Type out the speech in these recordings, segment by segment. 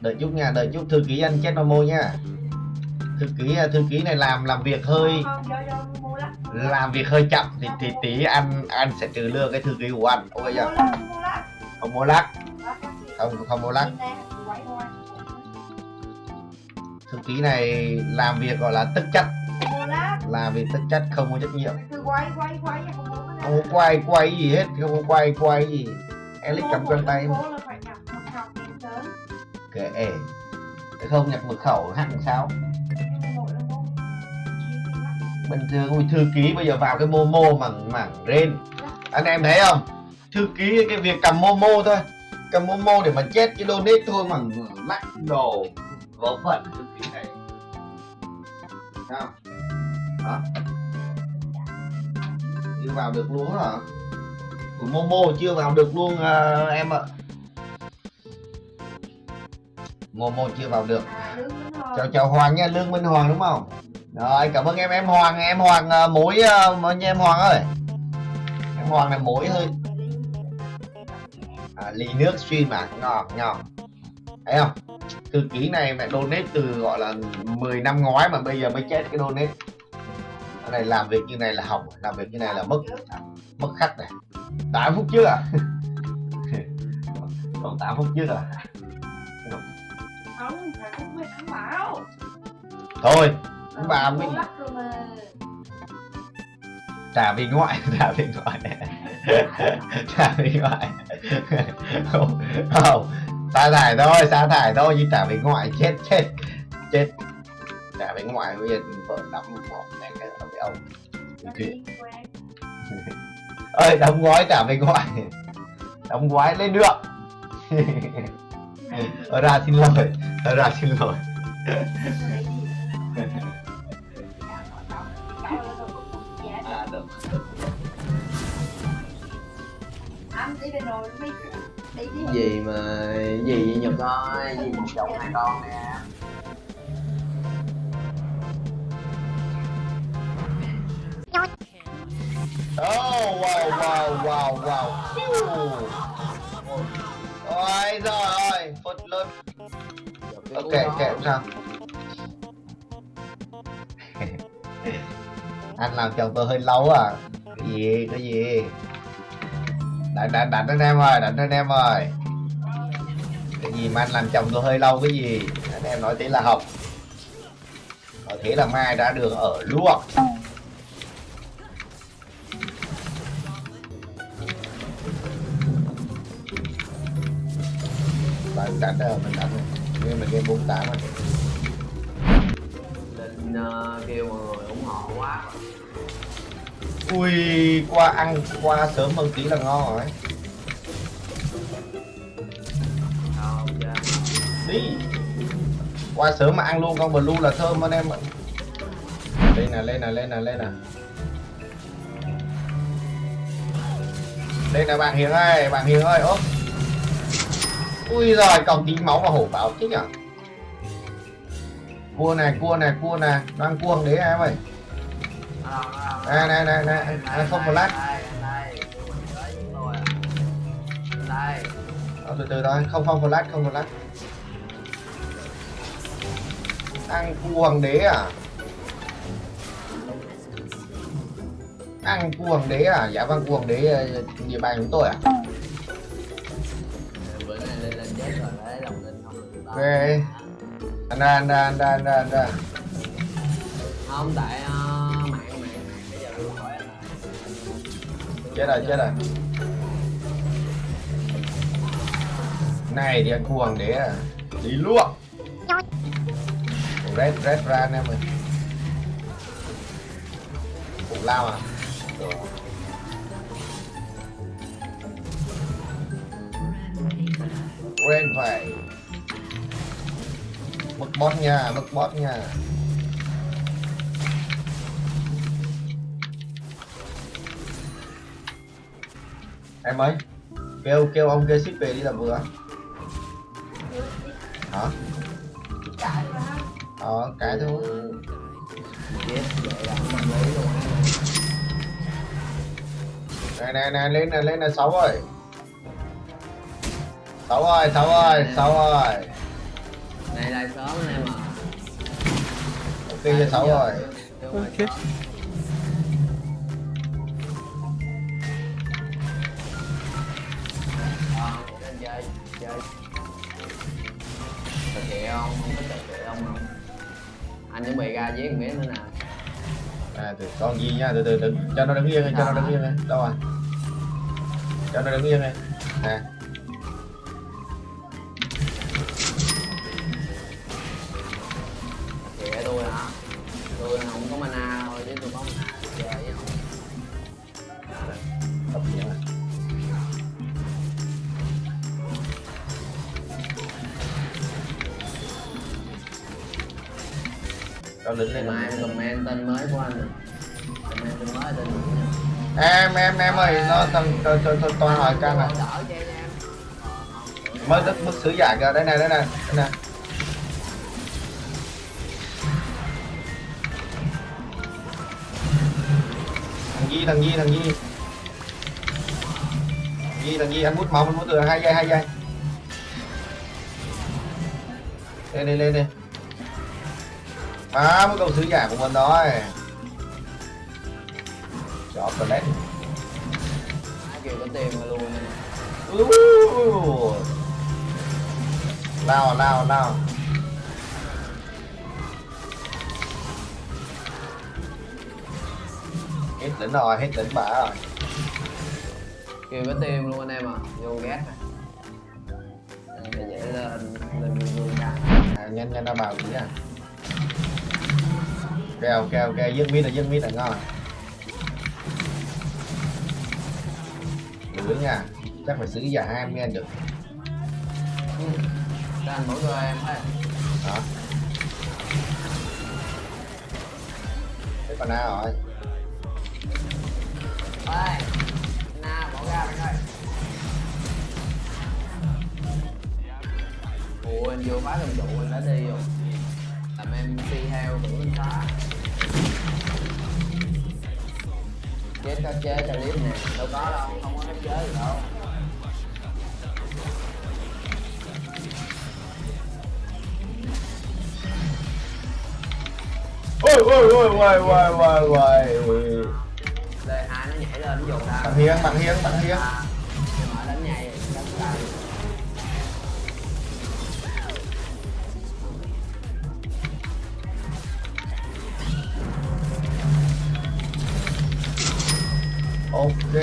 đợi chút nha đợi chút. Thư ký anh chết Momo nha. Thư ký thư ký này làm làm việc hơi lắc làm việc hơi chậm thì thì tí anh anh sẽ trừ lương cái thư ký của anh ok chưa? Không mua lắc. Không không mua lắc. Thư ký này làm việc gọi là tất chất. Làm việc tất chất không có trách nhiệm. Không có quay quay gì hết không có quay quay gì. Alex cầm quen tay Mua kệ Thế không nhập mật khẩu hẳn sao? Bình thường ui thư ký bây giờ vào cái momo mảng mảng rên. Anh em thấy không? Thư ký cái việc cầm momo thôi. Cầm momo để mà chết cái donate thôi mà lắc đồ vớ vẩn thư ký này. Sao? Hả? Chưa vào được luôn hả? Của momo chưa vào được luôn à, em ạ momo chưa vào được. À, chào chào hoàng nha lương minh hoàng đúng không? Rồi cảm ơn em em hoàng em hoàng à, mối uh, nha em hoàng ơi? Em hoàng này mối hơi à, ly nước stream mà ngon ngon thấy không? Thư ký này mẹ donate từ gọi là 10 năm ngoái mà bây giờ mới chết cái donate. Cái này làm việc như này là hỏng làm việc như này là mất mất khách này. 8 phút trước à? Còn 8 phút trước à không anh bảo thôi ông bà lắc rồi mà. Trả về ngoại trả về ngoại. Trả về ngoại. Không không. Sa thải thôi sa thải thôi nhưng trả về ngoại chết chết chết. Trả về ngoại bây giờ vợ đóng một này cái ông quen. ơi đóng gói trả về ngoại. Đóng gói lên được ra xin lỗi ra xin lỗi à, được. gì mà gì vậy nhật ơi gì một chồng hai con nè Oh, wow, wow, wow, wow. Phew. Lớn. Ok, kệ không sao. Anh làm chồng tôi hơi lâu à. Cái gì, cái gì? Đánh, đánh, đánh anh em ơi, đánh anh em ơi. Cái gì mà anh làm chồng tôi hơi lâu cái gì? Anh em nói thế là học. Nói thế là mai đã đường ở luôn. Đánh rồi mình đánh nhưng mà game 48 rồi. Định uh, kêu mọi người ủng hộ quá. Ui qua ăn qua sớm hơn tí là ngon rồi. Chưa đi. Qua sớm mà ăn luôn con blue là thơm anh em ạ. Lên nè lên nè lên nè lên nè. Lên nè bạn hiền ơi bạn hiền ơi ốp ui rồi còn tí máu và hổ báo chứ nhở cua này cua này cua này đang cuồng đấy em ơi. Nè, nè, nè, Đây, nè, không đây Ờ, từ từ thôi không không flash không flash ăn cua hoàng đế à? Ăn cua hoàng đế à? Dạ vâng cua hoàng đế ờ, địa bàn chúng tôi à Ok. anh ra anh ra anh ra anh ra anh ra. Không tại uh, mạng mạng mạng bây giờ luôn hỏi anh là chết rồi chết rồi. Này thì ăn hoàng đế à. Đi luôn. Red red ra anh em ơi. Cũng lao à. Ren phải bót nhà nha, mất boss Em ơi Kêu kêu ông kia ship về đi làm vừa. Hả? Ờ, cái thôi. Này này này, lên này, lên này, 6 rồi sáu rồi, sáu rồi, sáu rồi đây là sớm anh em à ok cho sáu rồi. Ok. lên chơi chơi thực hiện không không có thực hiện không không anh chuẩn bị ra giết miếng nữa nè. À từ con gì nha? Từ từ đừng cho nó đứng yên đi, cho nó đứng yên đi. đâu rồi cho nó đứng yên đi. Nè cho lính lên. Mai em comment tên mới của anh. Comment tên mới tên em em em ơi nó thằng tôi tôi tôi tôi hỏi căn này. Mới tức mức sứ giả kìa. Đây này đây này đây này. Thằng Di thằng Di thằng Di. Thằng Di thằng Di anh bút mỏng anh bút từ hai giây hai giây. Lên đi lên đi à mới câu sứ giả của mình đó chó toilet ai kêu có tiền mà luôn. Nào nào nào. Hết đỉnh rồi hết đỉnh bả rồi. Kêu có tiền luôn anh em à vô ghét này. Phải dễ lên lên vương vương ra à, nhanh nhanh ra vào tí à ok ok ok. Dứt mít là dứt mít là ngon. Lửa nha. Chắc phải xử giả hai men được. Ừ. cho anh mỗi người em ơi đó. Cái con nào rồi. Ơi na bỏ ra bạn ơi. Ủa anh vô phá cầm trụ anh đã đi rồi. Làm em đi theo đủ anh phá chết có chế cho clip nè. Đâu có đâu không có chế gì đâu. Ôi ôi ôi ôi ôi ôi ôi đây hai nó nhảy lên dồn ra bạn hiến bạn hiến bạn hiến À, ok.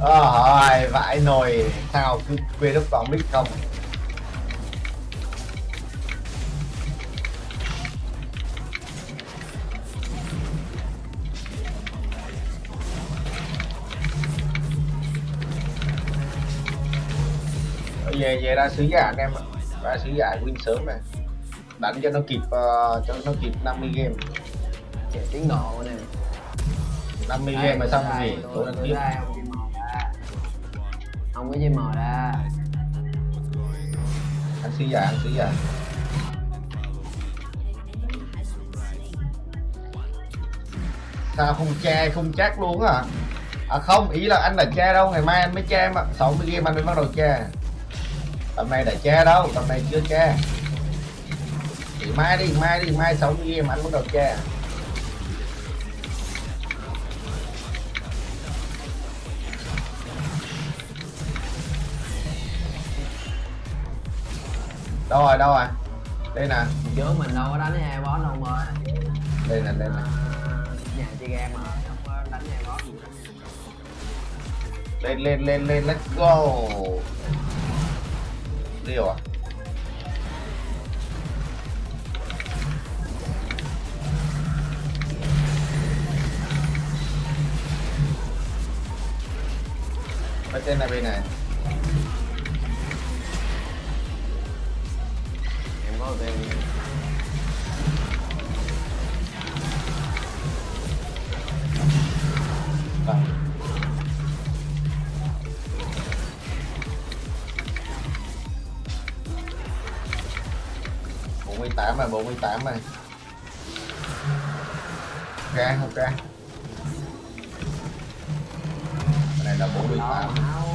Rồi, vãi nồi. Sao cứ quên lúc còn biết không? Về về ra sứ giả anh em ạ. Ra sứ giả win sớm này đánh cho nó kịp ờ, cho nó kịp 50 game. Chạy tiến độ nè. 50 Đây, game mà xong gì? tôi- tôi đang tôi tiếp đây, ông chim mò ra. Ông có chim mò ra. Ăn sứ giả ăn sứ giả. Sao không che không chắc luôn à à không ý là anh là che đâu. Ngày mai anh mới che mà. 60 game anh mới bắt đầu che. Tầm này đã che đâu tầm này chưa che thì mai đi mai đi mai 60 game anh bắt đầu che đâu rồi đâu rồi? Đây nè. Trước mình đâu có đánh hai boss đâu mà đây nè đây nè. Nhà chơi game mà không có đánh hai boss gì lên lên lên lên let's go. Liều à Ở trên này bên này. Em có tiền Vâng. bốn mươi tám rồi bốn mươi tám rồi. Ok ok. cái là 48